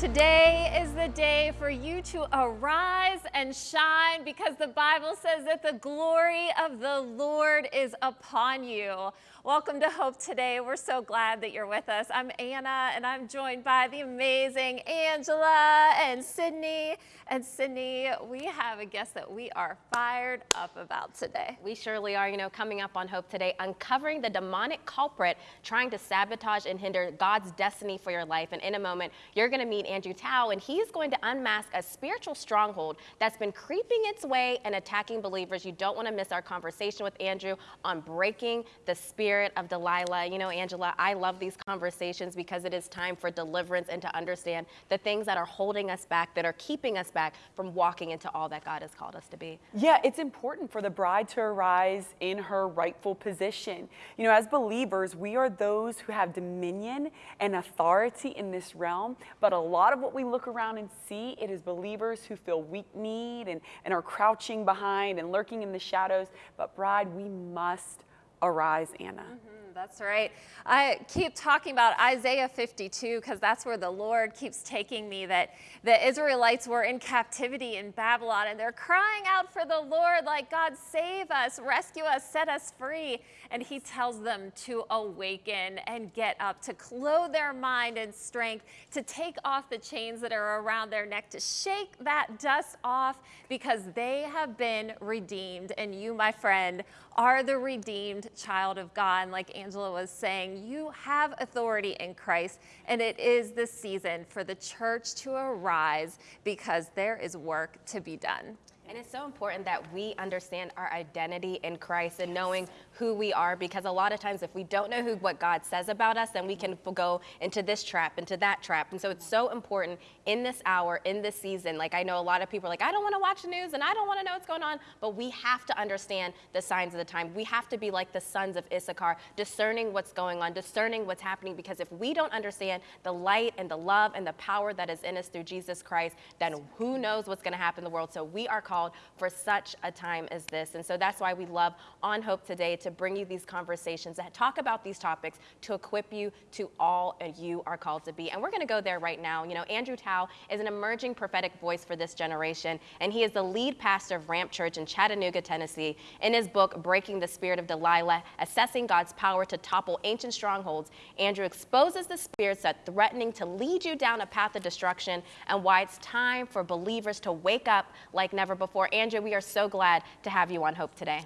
Today is the day for you to arise and shine because the Bible says that the glory of the Lord is upon you. Welcome to Hope Today. We're so glad that you're with us. I'm Anna and I'm joined by the amazing Angela and Sydney. And Sydney, we have a guest that we are fired up about today. We surely are, you know, coming up on Hope Today, uncovering the demonic culprit trying to sabotage and hinder God's destiny for your life. And in a moment, you're going to meet Andrew Towe, and he's going to unmask a spiritual stronghold that's been creeping its way and attacking believers. You don't want to miss our conversation with Andrew on breaking the spirit spirit of Delilah. You know, Angela, I love these conversations because it is time for deliverance and to understand the things that are holding us back, that are keeping us back from walking into all that God has called us to be. Yeah, it's important for the bride to arise in her rightful position. You know, as believers, we are those who have dominion and authority in this realm, but a lot of what we look around and see, it is believers who feel weak kneed and, and are crouching behind and lurking in the shadows. But bride, we must arise, Anna. Mm -hmm. That's right. I keep talking about Isaiah 52 because that's where the Lord keeps taking me that the Israelites were in captivity in Babylon and they're crying out for the Lord like, God, save us, rescue us, set us free. And he tells them to awaken and get up, to clothe their mind and strength, to take off the chains that are around their neck, to shake that dust off because they have been redeemed. And you, my friend, are the redeemed child of God. Like Angela was saying, you have authority in Christ, and it is the season for the church to arise because there is work to be done. And it's so important that we understand our identity in Christ and knowing who we are because a lot of times if we don't know who what God says about us, then we can go into this trap, into that trap. And so it's so important in this hour, in this season. Like I know a lot of people are like, I don't want to watch the news and I don't want to know what's going on, but we have to understand the signs of the time. We have to be like the sons of Issachar, discerning what's going on, discerning what's happening because if we don't understand the light and the love and the power that is in us through Jesus Christ, then who knows what's going to happen in the world. So we are called called for such a time as this. And so that's why we love On Hope today to bring you these conversations that talk about these topics to equip you to all you are called to be. And we're going to go there right now. You know, Andrew Towe is an emerging prophetic voice for this generation, and he is the lead pastor of Ramp Church in Chattanooga, Tennessee. In his book, Breaking the Spirit of Delilah, Accessing God's Power to Topple Ancient Strongholds, Andrew exposes the spirits that threatening to lead you down a path of destruction and why it's time for believers to wake up like never before before. Andrew, we are so glad to have you on Hope today.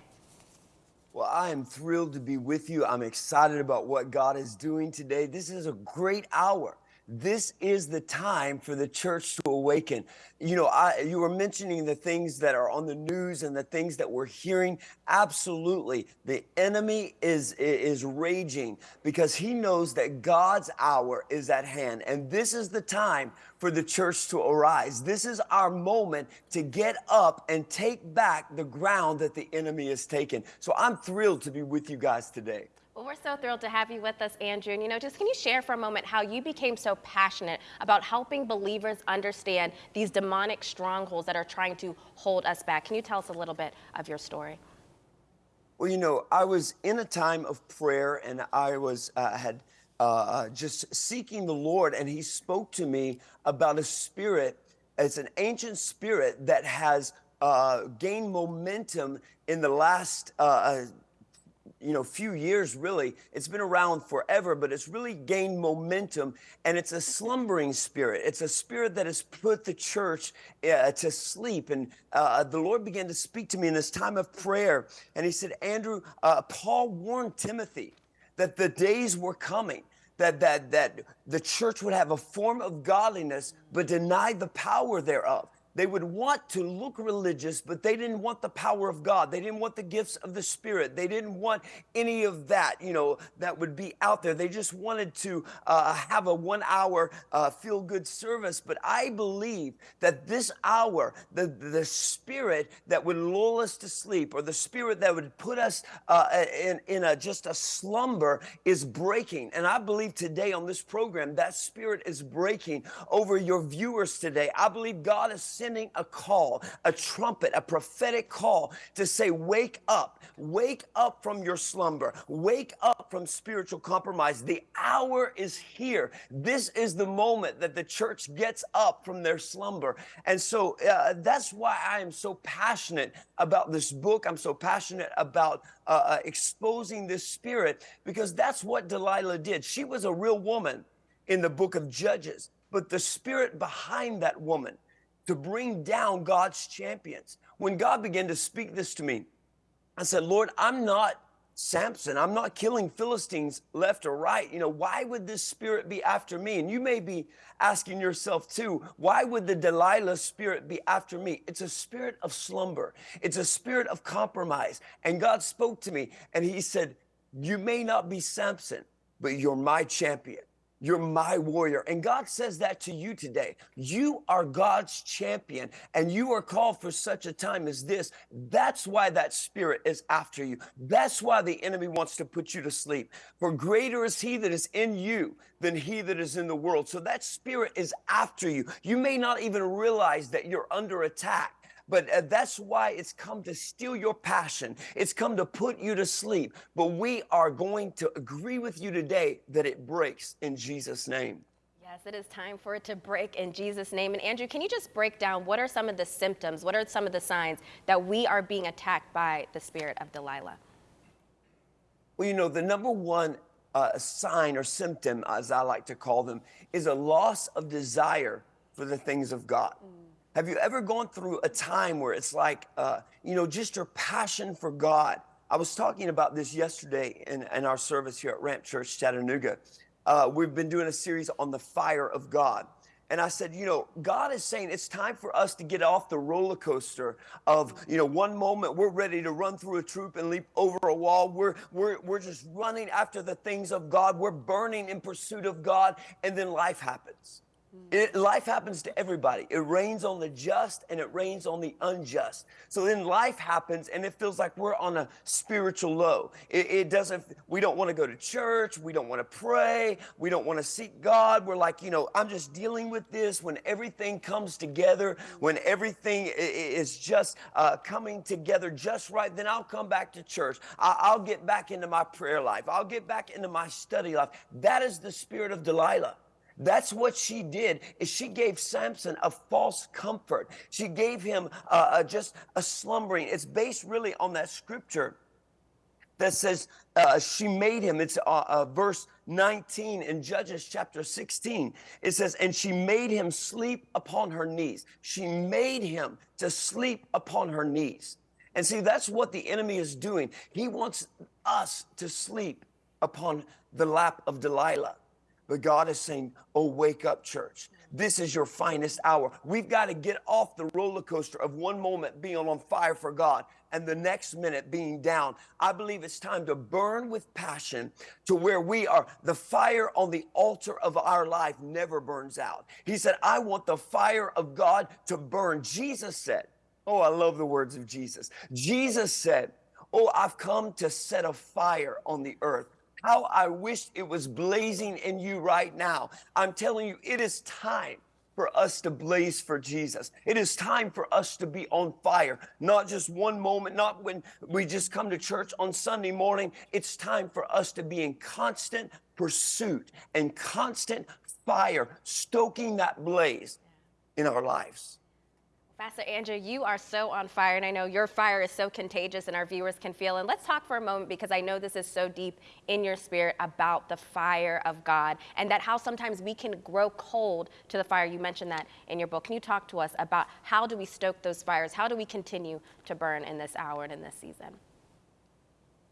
Well, I am thrilled to be with you. I'm excited about what God is doing today. This is a great hour this is the time for the church to awaken. You know, I, you were mentioning the things that are on the news and the things that we're hearing. Absolutely. The enemy is, is raging because he knows that God's hour is at hand. And this is the time for the church to arise. This is our moment to get up and take back the ground that the enemy has taken. So I'm thrilled to be with you guys today. Well, we're so thrilled to have you with us, Andrew. And you know, just can you share for a moment how you became so passionate about helping believers understand these demonic strongholds that are trying to hold us back? Can you tell us a little bit of your story? Well, you know, I was in a time of prayer and I was uh, had uh, uh, just seeking the Lord, and He spoke to me about a spirit. It's an ancient spirit that has uh, gained momentum in the last uh, uh, you know, few years really. It's been around forever, but it's really gained momentum and it's a slumbering spirit. It's a spirit that has put the church uh, to sleep. And uh, the Lord began to speak to me in this time of prayer. And he said, Andrew, uh, Paul warned Timothy that the days were coming that that that the church would have a form of godliness but deny the power thereof they would want to look religious, but they didn't want the power of God. They didn't want the gifts of the Spirit. They didn't want any of that, you know, that would be out there. They just wanted to uh, have a one hour uh, feel good service. But I believe that this hour, the, the Spirit that would lull us to sleep or the Spirit that would put us uh, in, in a, just a slumber is breaking. And I believe today on this program, that Spirit is breaking over your viewers today. I believe God is sending a call, a trumpet, a prophetic call to say, Wake up, wake up from your slumber, wake up from spiritual compromise. The hour is here. This is the moment that the church gets up from their slumber. And so uh, that's why I am so passionate about this book. I'm so passionate about uh, uh, exposing this spirit because that's what Delilah did. She was a real woman in the book of Judges, but the spirit behind that woman to bring down God's champions. When God began to speak this to me, I said, Lord, I'm not Samson. I'm not killing Philistines left or right. You know, why would this spirit be after me? And you may be asking yourself too, why would the Delilah spirit be after me? It's a spirit of slumber, it's a spirit of compromise. And God spoke to me and He said, You may not be Samson, but you're my champion. You're my warrior. And God says that to you today. You are God's champion and you are called for such a time as this. That's why that spirit is after you. That's why the enemy wants to put you to sleep. For greater is he that is in you than he that is in the world. So that spirit is after you. You may not even realize that you're under attack. But uh, that's why it's come to steal your passion. It's come to put you to sleep. But we are going to agree with you today that it breaks in Jesus' name. Yes, it is time for it to break in Jesus' name. And Andrew, can you just break down what are some of the symptoms, what are some of the signs that we are being attacked by the spirit of Delilah? Well, you know, the number one uh, sign or symptom, as I like to call them, is a loss of desire for the things of God. Mm. Have you ever gone through a time where it's like, uh, you know, just your passion for God? I was talking about this yesterday in, in our service here at Ramp Church, Chattanooga. Uh, we've been doing a series on the fire of God. And I said, you know, God is saying it's time for us to get off the roller coaster of, you know, one moment we're ready to run through a troop and leap over a wall. We're, we're, we're just running after the things of God. We're burning in pursuit of God. And then life happens. It, life happens to everybody. It rains on the just and it rains on the unjust. So then life happens and it feels like we're on a spiritual low. It, it doesn't, we don't want to go to church. We don't want to pray. We don't want to seek God. We're like, you know, I'm just dealing with this when everything comes together, when everything is just uh, coming together just right, then I'll come back to church. I'll get back into my prayer life. I'll get back into my study life. That is the spirit of Delilah. That's what she did is she gave Samson a false comfort. She gave him uh, uh, just a slumbering. It's based really on that scripture that says uh, she made him. It's uh, uh, verse 19 in Judges chapter 16. It says, and she made him sleep upon her knees. She made him to sleep upon her knees. And see, that's what the enemy is doing. He wants us to sleep upon the lap of Delilah. But God is saying, Oh, wake up, church. This is your finest hour. We've got to get off the roller coaster of one moment being on fire for God and the next minute being down. I believe it's time to burn with passion to where we are. The fire on the altar of our life never burns out. He said, I want the fire of God to burn. Jesus said, Oh, I love the words of Jesus. Jesus said, Oh, I've come to set a fire on the earth how I wish it was blazing in you right now. I'm telling you, it is time for us to blaze for Jesus. It is time for us to be on fire, not just one moment, not when we just come to church on Sunday morning. It's time for us to be in constant pursuit and constant fire, stoking that blaze in our lives. Pastor Andrew, you are so on fire, and I know your fire is so contagious, and our viewers can feel. And let's talk for a moment because I know this is so deep in your spirit about the fire of God and that how sometimes we can grow cold to the fire. You mentioned that in your book. Can you talk to us about how do we stoke those fires? How do we continue to burn in this hour and in this season?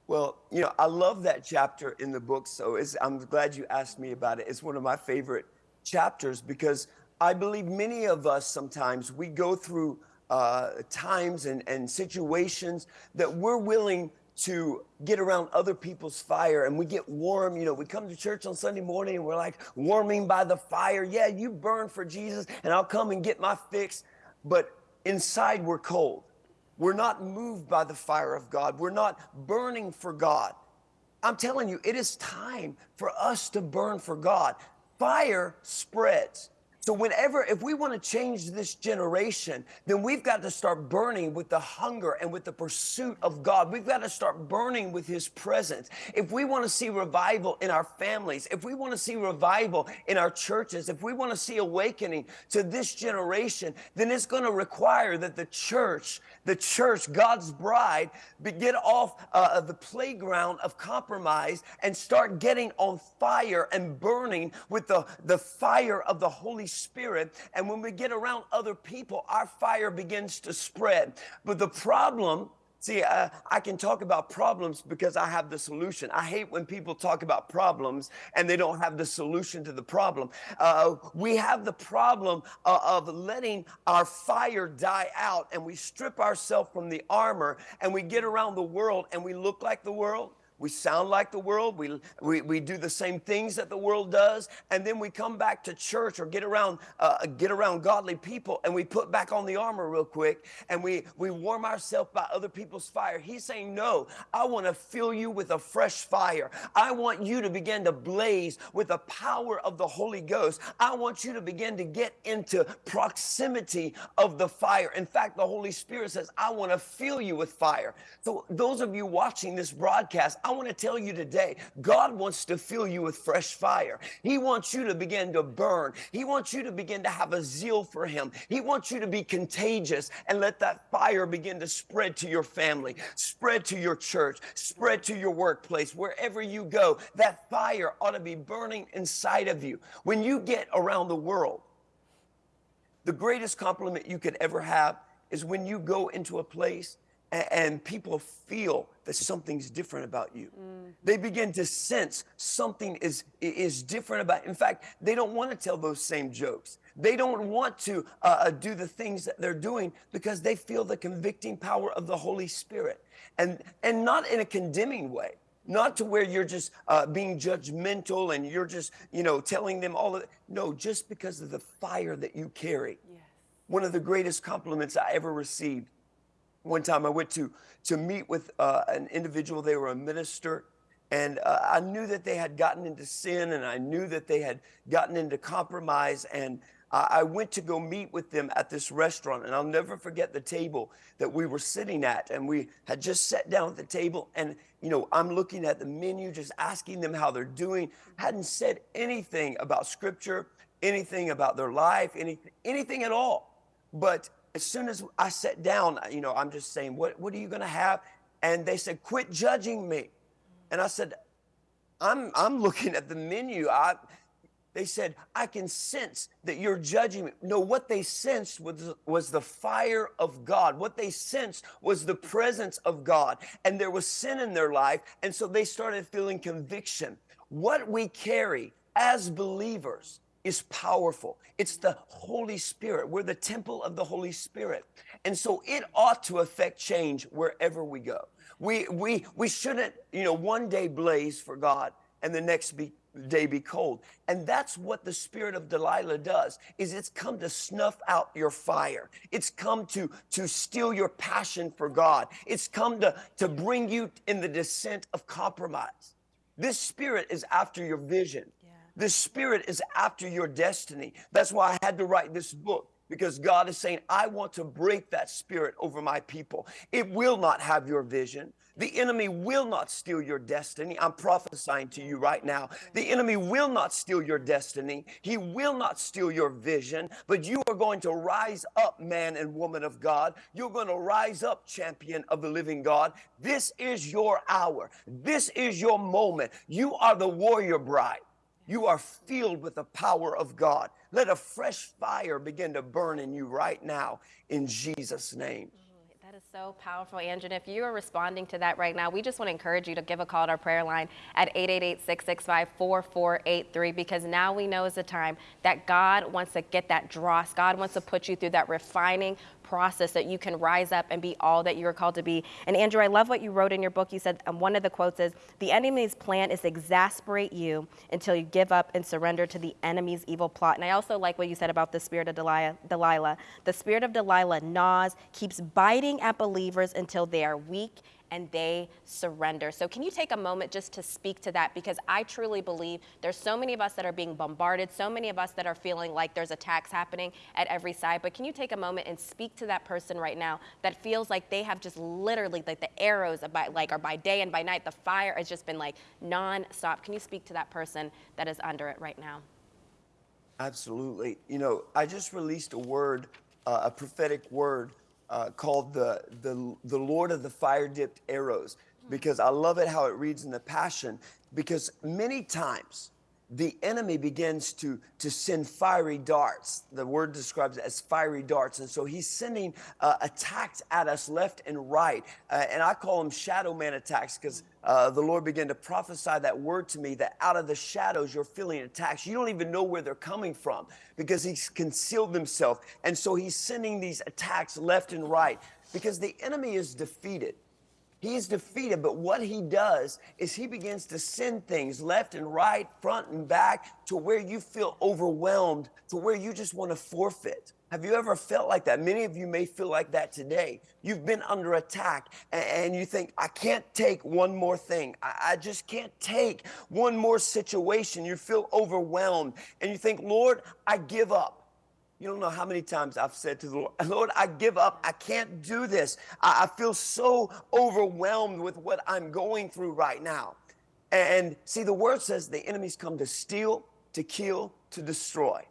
Well, you know, I love that chapter in the book, so I'm glad you asked me about it. It's one of my favorite chapters because I believe many of us sometimes we go through uh, times and, and situations that we're willing to get around other people's fire and we get warm. You know, we come to church on Sunday morning and we're like warming by the fire. Yeah, you burn for Jesus and I'll come and get my fix. But inside we're cold. We're not moved by the fire of God. We're not burning for God. I'm telling you, it is time for us to burn for God. Fire spreads. So, whenever, if we want to change this generation, then we've got to start burning with the hunger and with the pursuit of God. We've got to start burning with His presence. If we want to see revival in our families, if we want to see revival in our churches, if we want to see awakening to this generation, then it's going to require that the church, the church, God's bride, get off uh, the playground of compromise and start getting on fire and burning with the, the fire of the Holy Spirit. And when we get around other people, our fire begins to spread. But the problem See, uh, I can talk about problems because I have the solution. I hate when people talk about problems and they don't have the solution to the problem. Uh, we have the problem uh, of letting our fire die out and we strip ourselves from the armor and we get around the world and we look like the world we sound like the world. We, we, we do the same things that the world does. And then we come back to church or get around, uh, get around godly people and we put back on the armor real quick and we, we warm ourselves by other people's fire. He's saying, No, I want to fill you with a fresh fire. I want you to begin to blaze with the power of the Holy Ghost. I want you to begin to get into proximity of the fire. In fact, the Holy Spirit says, I want to fill you with fire. So, those of you watching this broadcast, want to tell you today, God wants to fill you with fresh fire. He wants you to begin to burn. He wants you to begin to have a zeal for Him. He wants you to be contagious and let that fire begin to spread to your family, spread to your church, spread to your workplace, wherever you go. That fire ought to be burning inside of you. When you get around the world, the greatest compliment you could ever have is when you go into a place and people feel that something's different about you. Mm. They begin to sense something is is different about. In fact, they don't want to tell those same jokes. They don't want to uh, uh, do the things that they're doing because they feel the convicting power of the Holy Spirit, and and not in a condemning way. Not to where you're just uh, being judgmental and you're just, you know, telling them all of it. No, just because of the fire that you carry. Yes. One of the greatest compliments I ever received one time I went to to meet with uh, an individual. They were a minister, and uh, I knew that they had gotten into sin, and I knew that they had gotten into compromise. And I went to go meet with them at this restaurant, and I'll never forget the table that we were sitting at. And we had just sat down at the table, and you know, I'm looking at the menu, just asking them how they're doing. Hadn't said anything about Scripture, anything about their life, anything, anything at all. But as soon as I sat down, you know, I'm just saying, what, what are you going to have? And they said, quit judging me. And I said, I'm, I'm looking at the menu. I, they said, I can sense that you're judging me. No, what they sensed was, was the fire of God. What they sensed was the presence of God. And there was sin in their life. And so they started feeling conviction. What we carry as believers is powerful. It's the Holy Spirit. We're the temple of the Holy Spirit. And so it ought to affect change wherever we go. We, we, we shouldn't, you know, one day blaze for God and the next be, day be cold. And that's what the spirit of Delilah does, is it's come to snuff out your fire. It's come to, to steal your passion for God. It's come to, to bring you in the descent of compromise. This spirit is after your vision. The Spirit is after your destiny. That's why I had to write this book because God is saying, I want to break that spirit over my people. It will not have your vision. The enemy will not steal your destiny. I'm prophesying to you right now. The enemy will not steal your destiny. He will not steal your vision, but you are going to rise up, man and woman of God. You're going to rise up, champion of the living God. This is your hour. This is your moment. You are the warrior bride. You are filled with the power of God. Let a fresh fire begin to burn in you right now in Jesus' name. Mm-hmm. That is so powerful, Andrew. And if you are responding to that right now, we just want to encourage you to give a call to our prayer line at 888 665 4483 because now we know is the time that God wants to get that dross. God wants to put you through that refining process that you can rise up and be all that you are called to be. And Andrew, I love what you wrote in your book. You said um, one of the quotes is The enemy's plan is to exasperate you until you give up and surrender to the enemy's evil plot. And I also like what you said about the spirit of Delilah. Delilah. The spirit of Delilah gnaws, keeps biting at believers until they are weak and they surrender. So, can you take a moment just to speak to that? Because I truly believe there's so many of us that are being bombarded, so many of us that are feeling like there's attacks happening at every side. But can you take a moment and speak to that person right now that feels like they have just literally like the arrows by, like are by day and by night, the fire has just been like non-stop. Can you speak to that person that is under it right now? Absolutely. You know, I just released a word, uh, a prophetic word uh, called the, the, the Lord of the fire dipped arrows, because I love it how it reads in the Passion. Because many times the enemy begins to, to send fiery darts. The word describes it as fiery darts. And so he's sending uh, attacks at us left and right. Uh, and I call them shadow man attacks because uh, the Lord began to prophesy that word to me that out of the shadows you're feeling attacks. You don't even know where they're coming from because he's concealed himself. And so he's sending these attacks left and right because the enemy is defeated. He is defeated, but what he does is he begins to send things left and right, front and back, to where you feel overwhelmed, to where you just want to forfeit. Have you ever felt like that? Many of you may feel like that today. You've been under attack and you think, I can't take one more thing. I just can't take one more situation. You feel overwhelmed and you think, Lord, I give up. You don't know how many times I've said to the Lord, Lord, I give up. I can't do this. I, I feel so overwhelmed with what I'm going through right now. And see, the word says the enemies come to steal, to kill, to destroy.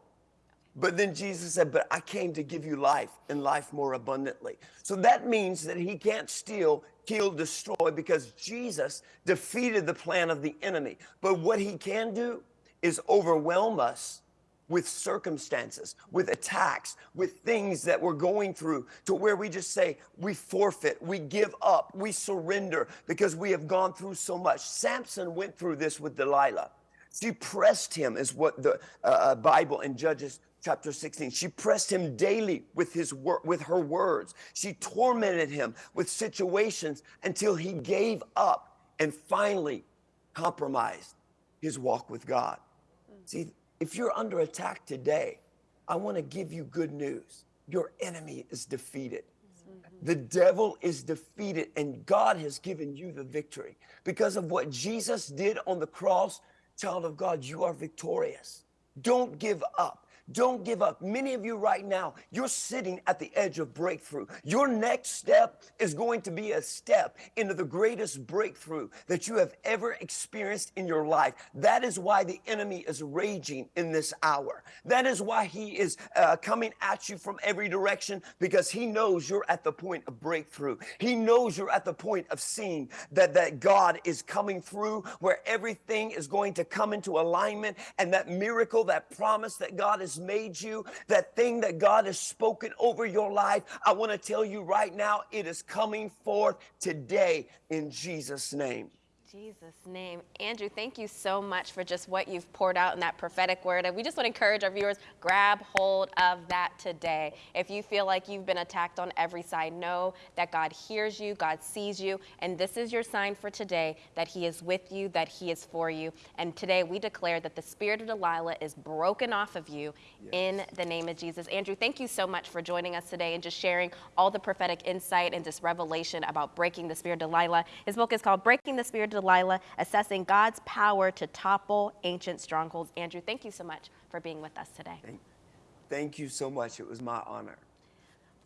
But then Jesus said, But I came to give you life and life more abundantly. So that means that he can't steal, kill, destroy because Jesus defeated the plan of the enemy. But what he can do is overwhelm us with circumstances, with attacks, with things that we're going through to where we just say, we forfeit, we give up, we surrender because we have gone through so much. Samson went through this with Delilah. She pressed him, is what the uh, uh Bible in Judges chapter 16 she pressed him daily with his wor- with her words she tormented him with situations until he gave up and finally compromised his walk with god see if you're under attack today, I want to give you good news. Your enemy is defeated. Mm-hmm. The devil is defeated, and God has given you the victory. Because of what Jesus did on the cross, child of God, you are victorious. Don't give up. Don't give up. Many of you right now, you're sitting at the edge of breakthrough. Your next step is going to be a step into the greatest breakthrough that you have ever experienced in your life. That is why the enemy is raging in this hour. That is why he is uh, coming at you from every direction because he knows you're at the point of breakthrough. He knows you're at the point of seeing that, that God is coming through where everything is going to come into alignment and that miracle, that promise that God is made you, that thing that God has spoken over your life, I want to tell you right now, it is coming forth today in Jesus' name. Jesus' name. Andrew, thank you so much for just what you've poured out in that prophetic word. And we just want to encourage our viewers, grab hold of that today. If you feel like you've been attacked on every side, know that God hears you, God sees you, and this is your sign for today that He is with you, that He is for you. And today we declare that the spirit of Delilah is broken off of you yes. in the name of Jesus. Andrew, thank you so much for joining us today and just sharing all the prophetic insight and this revelation about breaking the spirit of Delilah. His book is called Breaking the Spirit of Delilah, accessing God's power to topple ancient strongholds. Andrew, thank you so much for being with us today. Thank, thank you so much. It was my honor.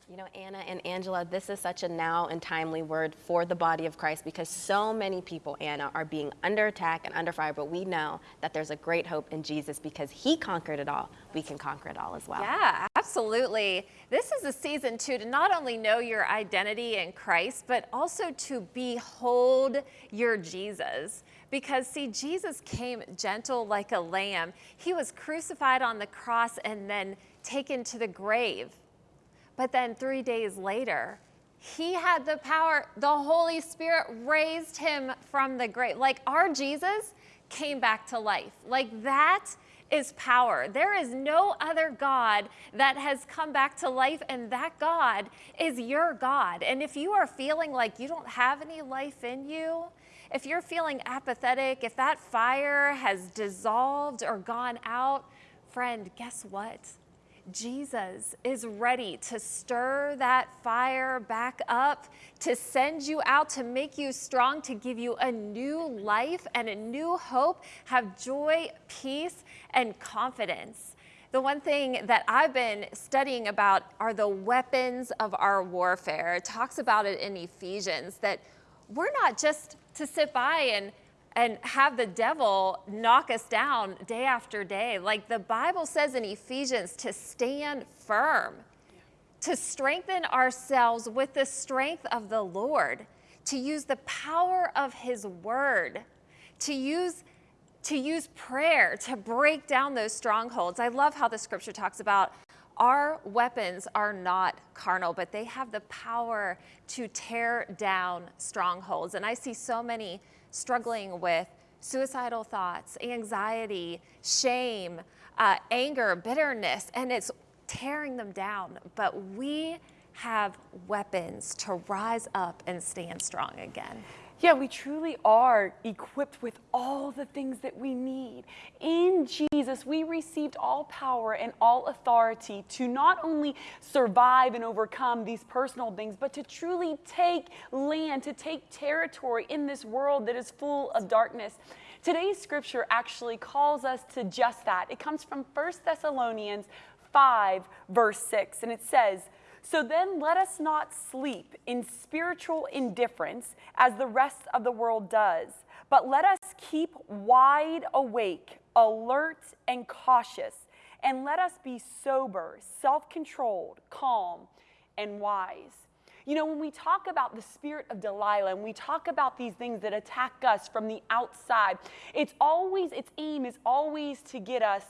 You know, Anna and Angela, this is such a now and timely word for the body of Christ because so many people, Anna, are being under attack and under fire, but we know that there's a great hope in Jesus because he conquered it all. We can conquer it all as well. Yeah, absolutely. This is a season, too, to not only know your identity in Christ, but also to behold your Jesus. Because, see, Jesus came gentle like a lamb. He was crucified on the cross and then taken to the grave but then three days later, he had the power, the Holy Spirit raised him from the grave. Like our Jesus came back to life. Like that is power. There is no other God that has come back to life, and that God is your God. And if you are feeling like you don't have any life in you, if you're feeling apathetic, if that fire has dissolved or gone out, friend, guess what? Jesus is ready to stir that fire back up, to send you out, to make you strong, to give you a new life and a new hope, have joy, peace, and confidence. The one thing that I've been studying about are the weapons of our warfare. It talks about it in Ephesians that we're not just to sit by and and have the devil knock us down day after day. Like the Bible says in Ephesians to stand firm, to strengthen ourselves with the strength of the Lord, to use the power of his word, to use to use prayer to break down those strongholds. I love how the scripture talks about our weapons are not carnal, but they have the power to tear down strongholds. And I see so many struggling with suicidal thoughts, anxiety, shame, uh, anger, bitterness, and it's tearing them down. But we have weapons to rise up and stand strong again. Yeah, we truly are equipped with all the things that we need. In Jesus, we received all power and all authority to not only survive and overcome these personal things, but to truly take land, to take territory in this world that is full of darkness. Today's scripture actually calls us to just that. It comes from 1 Thessalonians 5, verse 6, and it says, so then let us not sleep in spiritual indifference as the rest of the world does, but let us keep wide awake, alert, and cautious, and let us be sober, self controlled, calm, and wise. You know, when we talk about the spirit of Delilah and we talk about these things that attack us from the outside, it's always, its aim is always to get us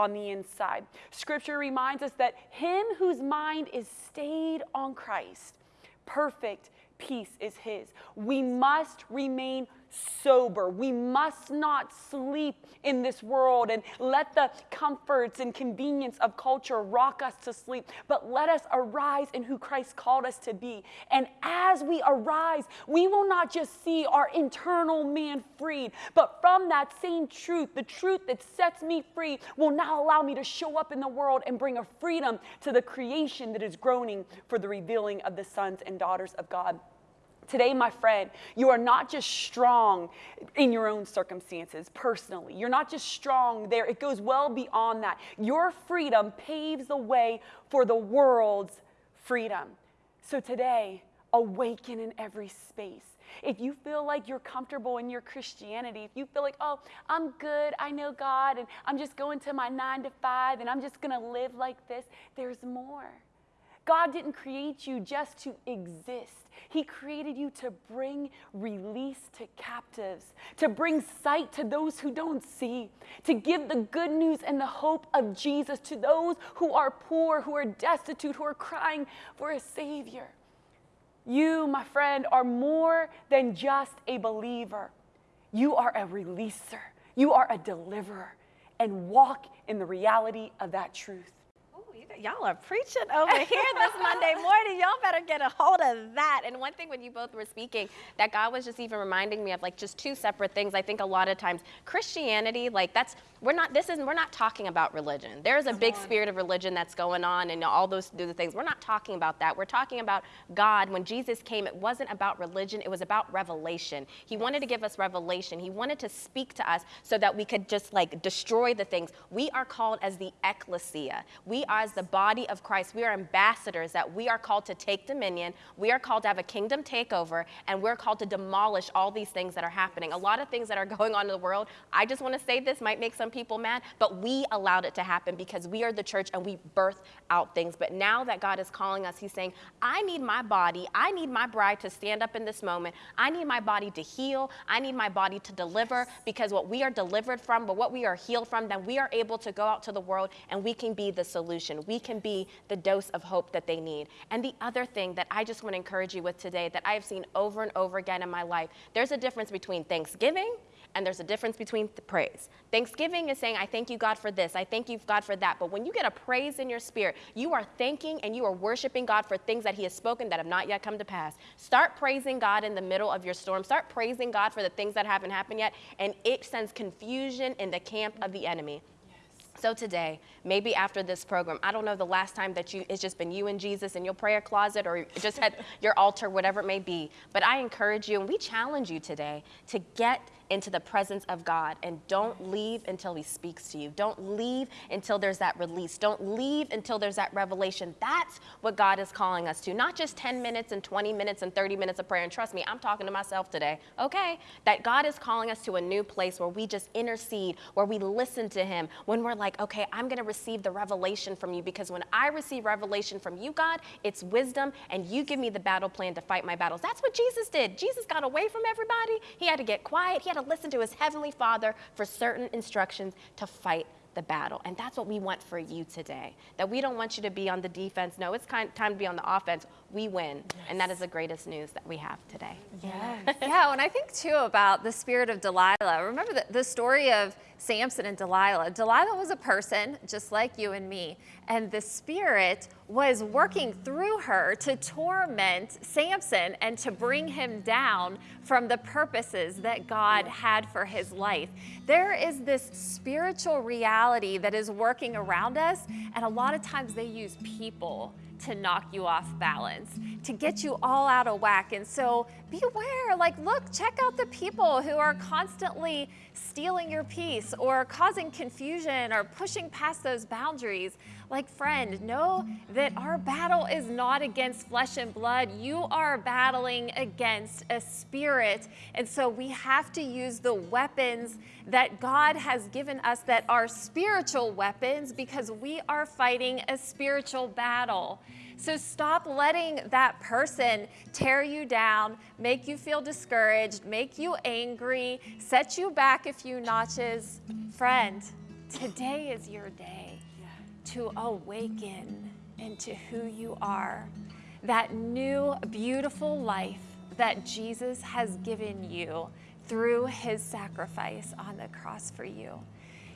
on the inside. Scripture reminds us that him whose mind is stayed on Christ, perfect peace is his. We must remain sober. We must not sleep in this world and let the comforts and convenience of culture rock us to sleep, but let us arise in who Christ called us to be. And as we arise, we will not just see our internal man freed, but from that same truth, the truth that sets me free, will now allow me to show up in the world and bring a freedom to the creation that is groaning for the revealing of the sons and daughters of God. Today, my friend, you are not just strong in your own circumstances personally. You're not just strong there. It goes well beyond that. Your freedom paves the way for the world's freedom. So today, awaken in every space. If you feel like you're comfortable in your Christianity, if you feel like, oh, I'm good, I know God, and I'm just going to my nine to five, and I'm just going to live like this, there's more. God didn't create you just to exist. He created you to bring release to captives, to bring sight to those who don't see, to give the good news and the hope of Jesus to those who are poor, who are destitute, who are crying for a Savior. You, my friend, are more than just a believer. You are a releaser, you are a deliverer, and walk in the reality of that truth y'all are preaching over here this Monday morning. Y'all better get a hold of that. And one thing when you both were speaking, that God was just even reminding me of like just two separate things. I think a lot of times Christianity, like that's we're not this is we're not talking about religion. There's a big spirit of religion that's going on and all those do the things. We're not talking about that. We're talking about God. When Jesus came, it wasn't about religion, it was about revelation. He wanted to give us revelation. He wanted to speak to us so that we could just like destroy the things. We are called as the ecclesia. We are as the body of Christ. We are ambassadors that we are called to take dominion. We are called to have a kingdom takeover and we're called to demolish all these things that are happening. A lot of things that are going on in the world. I just want to say this might make some people mad, but we allowed it to happen because we are the church and we birth out things. But now that God is calling us, He's saying, I need my body, I need my bride to stand up in this moment. I need my body to heal. I need my body to deliver because what we are delivered from, but what we are healed from, then we are able to go out to the world and we can be the solution. We can be the dose of hope that they need. And the other thing that I just want to encourage you with today that I have seen over and over again in my life, there's a difference between Thanksgiving and there's a difference between praise. Thanksgiving is saying, I thank you, God, for this. I thank you, God, for that. But when you get a praise in your spirit, you are thanking and you are worshiping God for things that He has spoken that have not yet come to pass. Start praising God in the middle of your storm. Start praising God for the things that haven't happened yet, and it sends confusion in the camp of the enemy. So today, maybe after this program, I don't know the last time that you it's just been you and Jesus in your prayer closet or just at your altar, whatever it may be. But I encourage you and we challenge you today to get into the presence of God and don't leave until He speaks to you. Don't leave until there's that release. Don't leave until there's that revelation. That's what God is calling us to. Not just 10 minutes and 20 minutes and 30 minutes of prayer. And trust me, I'm talking to myself today. Okay? That God is calling us to a new place where we just intercede, where we listen to Him, when we're like, okay, I'm to receive the revelation from you because when I receive revelation from you, God, it's wisdom and you give me the battle plan to fight my battles. That's what Jesus did. Jesus got away from everybody. He had to get quiet. He had to listen to his heavenly Father for certain instructions to fight the battle. And that's what we want for you today. That we don't want you to be on the defense. No, it's kind, time to be on the offense. We win. Yes. And that is the greatest news that we have today. Yes. yeah, and I think too about the spirit of Delilah. Remember the, the story of Samson and Delilah. Delilah was a person just like you and me, and the spirit was working through her to torment Samson and to bring him down from the purposes that God had for his life. There is this spiritual reality that is working around us, and a lot of times they use people to knock you off balance, to get you all out of whack. And so beware, like, look, check out the people who are constantly stealing your peace or causing confusion or pushing past those boundaries. Like, friend, know that our battle is not against flesh and blood. You are battling against a spirit. And so we have to use the weapons that God has given us that are spiritual weapons because we are fighting a spiritual battle. So stop letting that person tear you down, make you feel discouraged, make you angry, set you back a few notches. Friend, today is your day to awaken into who you are. That new, beautiful life that Jesus has given you through his sacrifice on the cross for you.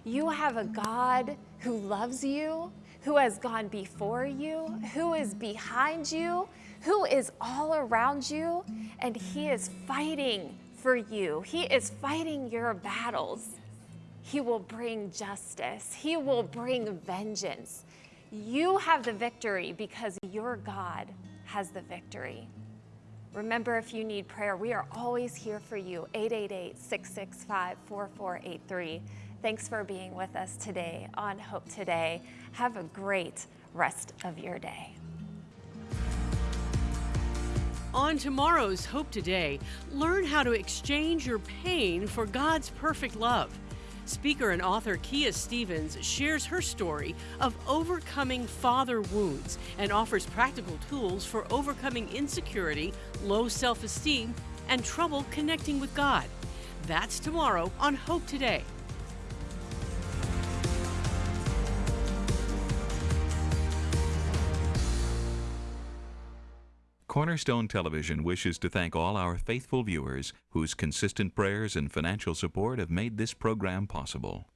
You have a God who loves you, who has gone before you, who is behind you, who is all around you, and He is fighting for you. He is fighting your battles. He will bring justice, He will bring vengeance. You have the victory because your God has the victory. Remember, if you need prayer, we are always here for you. 888 665 4483. Thanks for being with us today on Hope Today. Have a great rest of your day. On tomorrow's Hope Today, learn how to exchange your pain for God's perfect love. Speaker and author Kia Stephens shares her story of overcoming father wounds and offers practical tools for overcoming insecurity, low self esteem, and trouble connecting with God. That's tomorrow on Hope Today. Cornerstone Television wishes to thank all our faithful viewers whose consistent prayers and financial support have made this program possible.